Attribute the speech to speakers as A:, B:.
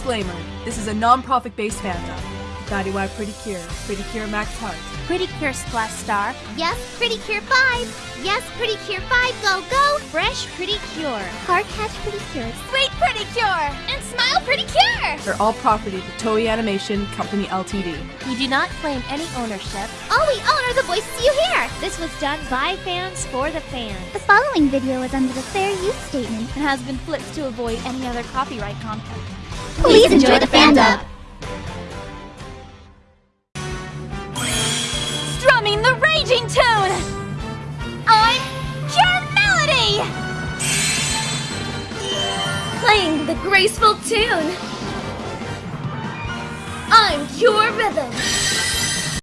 A: Disclaimer This is a non profit based fandom. Futari wa Pretty Cure, Pretty Cure Max Heart.
B: Pretty Cure Splash Star.
C: Yes, Pretty Cure 5. Yes, Pretty Cure 5, go, go.
B: Fresh Pretty Cure.
C: Car Catch Pretty Cure.
B: Suite Pretty Cure.
C: And Smile Pretty Cure.
A: They're all property of the Toei Animation Company Ltd.
B: We do not claim any ownership.
C: All we own are the voices you hear.
B: This was done by fans for the fans.
C: The following video is under the fair use statement
B: and has been flipped to avoid any other copyright content.
C: Please enjoy the fandom.
B: Strumming the raging tune! I'm Cure Melody! Playing the graceful tune! I'm Cure Rhythm!